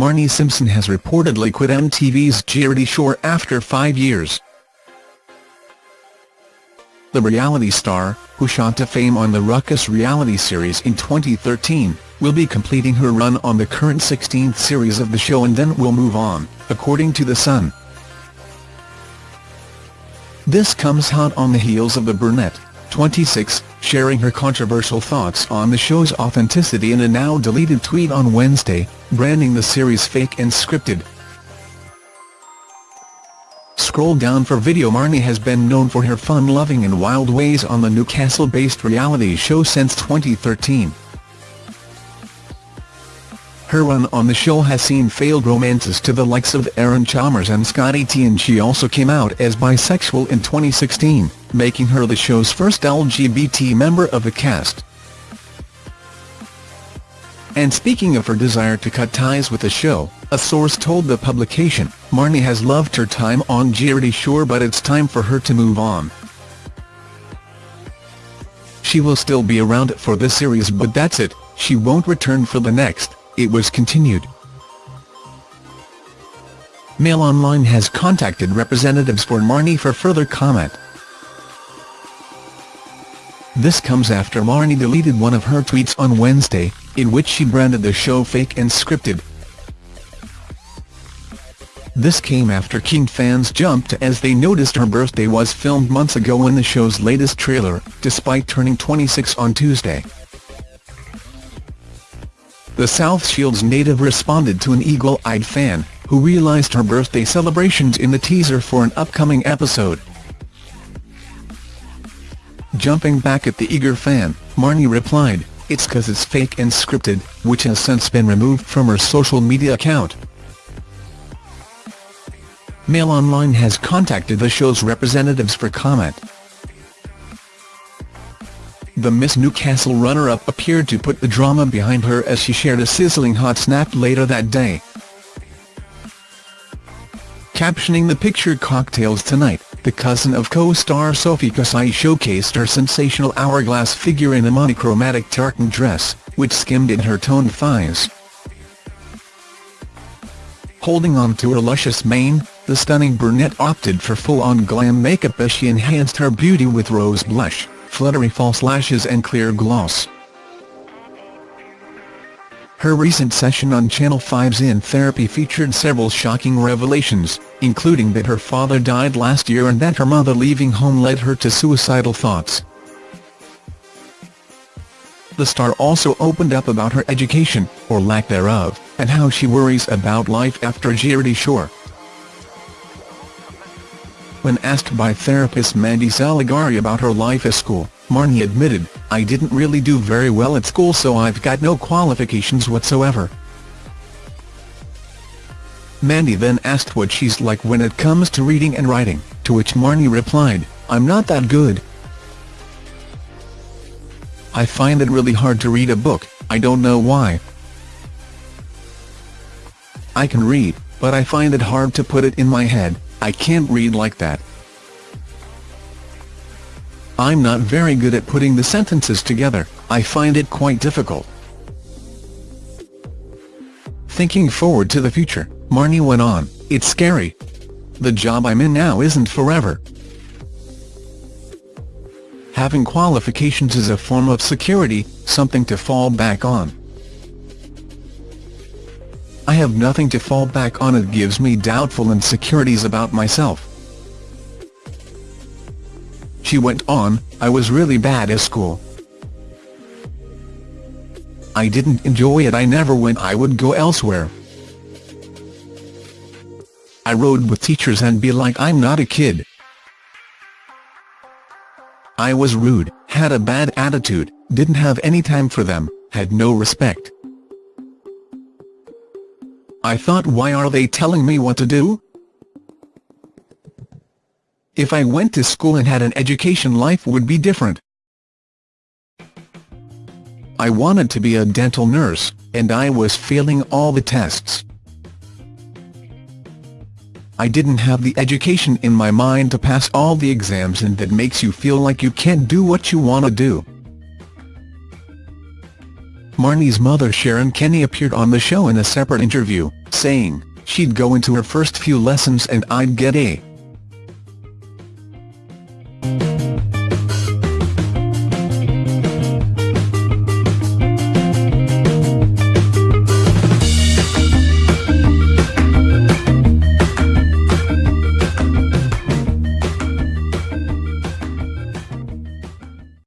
Marnie Simpson has reportedly quit MTV's Geordie Shore after five years. The reality star, who shot to fame on the Ruckus reality series in 2013, will be completing her run on the current 16th series of the show and then will move on, according to The Sun. This comes hot on the heels of the brunette, 26, sharing her controversial thoughts on the show's authenticity in a now-deleted tweet on Wednesday, branding the series fake and scripted. Scroll down for video Marnie has been known for her fun-loving and wild ways on the Newcastle-based reality show since 2013. Her run on the show has seen failed romances to the likes of Aaron Chalmers and Scotty T and she also came out as bisexual in 2016, making her the show's first LGBT member of the cast. And speaking of her desire to cut ties with the show, a source told the publication, Marnie has loved her time on Geordie Shore but it's time for her to move on. She will still be around for the series but that's it, she won't return for the next it was continued. Mail Online has contacted representatives for Marnie for further comment. This comes after Marnie deleted one of her tweets on Wednesday, in which she branded the show fake and scripted. This came after King fans jumped as they noticed her birthday was filmed months ago in the show's latest trailer, despite turning 26 on Tuesday. The South Shields native responded to an eagle-eyed fan, who realised her birthday celebrations in the teaser for an upcoming episode. Jumping back at the eager fan, Marnie replied, it's cause it's fake and scripted, which has since been removed from her social media account. Mail Online has contacted the show's representatives for comment. The Miss Newcastle runner-up appeared to put the drama behind her as she shared a sizzling hot snap later that day. Captioning the picture Cocktails Tonight, the cousin of co-star Sophie Kasaei showcased her sensational hourglass figure in a monochromatic tartan dress, which skimmed at her toned thighs. Holding on to her luscious mane, the stunning brunette opted for full-on glam makeup as she enhanced her beauty with rose blush fluttery false lashes and clear gloss. Her recent session on Channel 5's In Therapy featured several shocking revelations, including that her father died last year and that her mother leaving home led her to suicidal thoughts. The star also opened up about her education, or lack thereof, and how she worries about life after Geordie Shore. When asked by therapist Mandy Saligari about her life at school, Marnie admitted, I didn't really do very well at school so I've got no qualifications whatsoever. Mandy then asked what she's like when it comes to reading and writing, to which Marnie replied, I'm not that good. I find it really hard to read a book, I don't know why. I can read, but I find it hard to put it in my head, I can't read like that. I'm not very good at putting the sentences together, I find it quite difficult. Thinking forward to the future, Marnie went on, it's scary. The job I'm in now isn't forever. Having qualifications is a form of security, something to fall back on. I have nothing to fall back on it gives me doubtful insecurities about myself. She went on, I was really bad at school. I didn't enjoy it I never went I would go elsewhere. I rode with teachers and be like I'm not a kid. I was rude, had a bad attitude, didn't have any time for them, had no respect. I thought why are they telling me what to do? If I went to school and had an education life would be different. I wanted to be a dental nurse, and I was failing all the tests. I didn't have the education in my mind to pass all the exams and that makes you feel like you can't do what you want to do. Marnie's mother Sharon Kenny appeared on the show in a separate interview, saying, she'd go into her first few lessons and I'd get A,